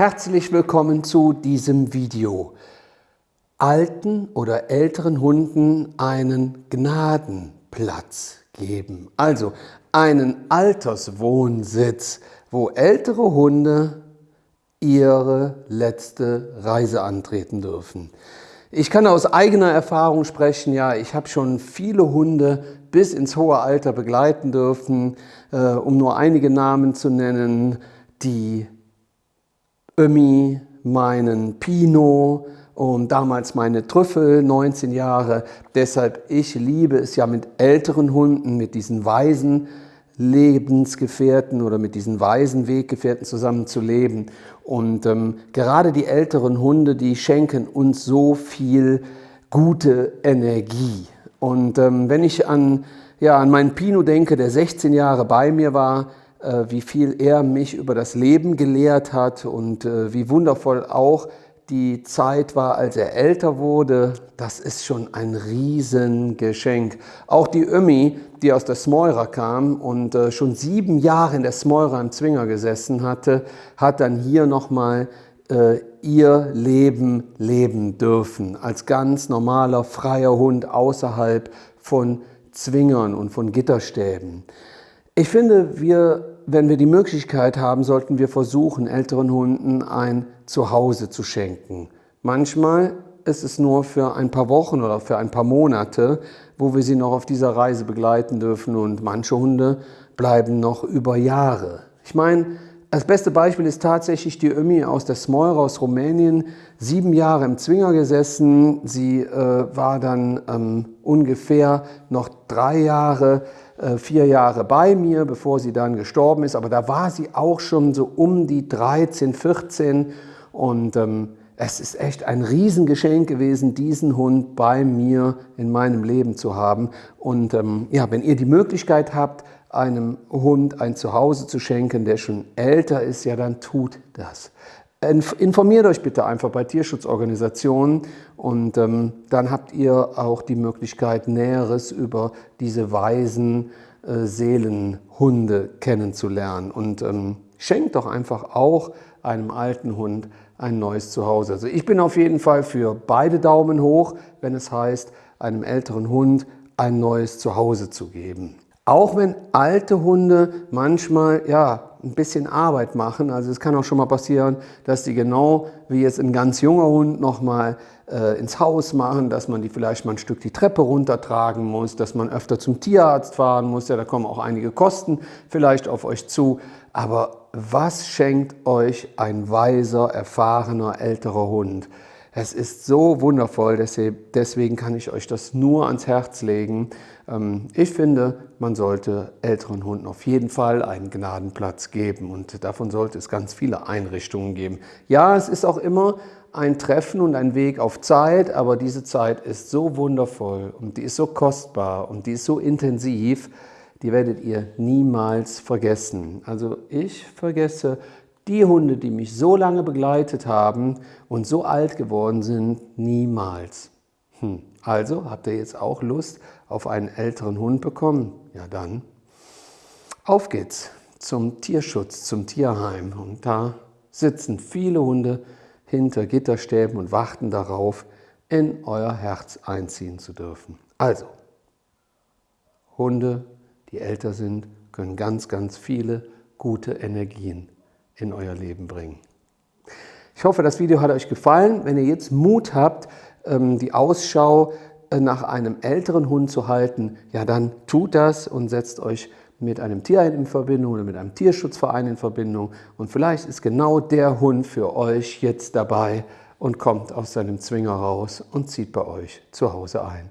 Herzlich willkommen zu diesem Video. Alten oder älteren Hunden einen Gnadenplatz geben. Also einen Alterswohnsitz, wo ältere Hunde ihre letzte Reise antreten dürfen. Ich kann aus eigener Erfahrung sprechen, ja, ich habe schon viele Hunde bis ins hohe Alter begleiten dürfen, äh, um nur einige Namen zu nennen, die Ömi, meinen Pino und damals meine Trüffel, 19 Jahre. Deshalb, ich liebe es ja mit älteren Hunden, mit diesen weisen Lebensgefährten oder mit diesen weisen Weggefährten zusammen zu leben. Und ähm, gerade die älteren Hunde, die schenken uns so viel gute Energie. Und ähm, wenn ich an, ja, an meinen Pino denke, der 16 Jahre bei mir war, äh, wie viel er mich über das Leben gelehrt hat und äh, wie wundervoll auch die Zeit war, als er älter wurde, das ist schon ein Riesengeschenk. Auch die Ömi, die aus der Smeurer kam und äh, schon sieben Jahre in der Smeurer im Zwinger gesessen hatte, hat dann hier nochmal ihr Leben leben dürfen. Als ganz normaler, freier Hund außerhalb von Zwingern und von Gitterstäben. Ich finde, wir, wenn wir die Möglichkeit haben, sollten wir versuchen, älteren Hunden ein Zuhause zu schenken. Manchmal ist es nur für ein paar Wochen oder für ein paar Monate, wo wir sie noch auf dieser Reise begleiten dürfen und manche Hunde bleiben noch über Jahre. Ich meine, das beste Beispiel ist tatsächlich die Ömi aus der Smoira aus Rumänien, sieben Jahre im Zwinger gesessen. Sie äh, war dann ähm, ungefähr noch drei Jahre vier Jahre bei mir, bevor sie dann gestorben ist. Aber da war sie auch schon so um die 13, 14 und ähm, es ist echt ein Riesengeschenk gewesen, diesen Hund bei mir in meinem Leben zu haben. Und ähm, ja, wenn ihr die Möglichkeit habt, einem Hund ein Zuhause zu schenken, der schon älter ist, ja, dann tut das. Informiert euch bitte einfach bei Tierschutzorganisationen und ähm, dann habt ihr auch die Möglichkeit, Näheres über diese weisen äh, Seelenhunde kennenzulernen. Und ähm, schenkt doch einfach auch einem alten Hund ein neues Zuhause. Also ich bin auf jeden Fall für beide Daumen hoch, wenn es heißt, einem älteren Hund ein neues Zuhause zu geben. Auch wenn alte Hunde manchmal ja, ein bisschen Arbeit machen. Also es kann auch schon mal passieren, dass die genau wie jetzt ein ganz junger Hund nochmal äh, ins Haus machen, dass man die vielleicht mal ein Stück die Treppe runtertragen muss, dass man öfter zum Tierarzt fahren muss. Ja, da kommen auch einige Kosten vielleicht auf euch zu. Aber was schenkt euch ein weiser, erfahrener, älterer Hund? Es ist so wundervoll, deswegen kann ich euch das nur ans Herz legen. Ähm, ich finde, man sollte älteren Hunden auf jeden Fall einen Gnadenplatz geben und davon sollte es ganz viele Einrichtungen geben. Ja, es ist auch immer ein Treffen und ein Weg auf Zeit, aber diese Zeit ist so wundervoll und die ist so kostbar und die ist so intensiv, die werdet ihr niemals vergessen. Also ich vergesse die Hunde, die mich so lange begleitet haben und so alt geworden sind, niemals. Hm. Also habt ihr jetzt auch Lust auf einen älteren Hund bekommen? Ja dann, auf geht's zum Tierschutz, zum Tierheim. Und da sitzen viele Hunde hinter Gitterstäben und warten darauf, in euer Herz einziehen zu dürfen. Also, Hunde, die älter sind, können ganz, ganz viele gute Energien in euer Leben bringen. Ich hoffe, das Video hat euch gefallen. Wenn ihr jetzt Mut habt, ähm, die Ausschau äh, nach einem älteren Hund zu halten, ja dann tut das und setzt euch mit einem Tierheim in Verbindung oder mit einem Tierschutzverein in Verbindung und vielleicht ist genau der Hund für euch jetzt dabei und kommt aus seinem Zwinger raus und zieht bei euch zu Hause ein.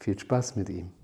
Viel Spaß mit ihm.